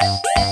Música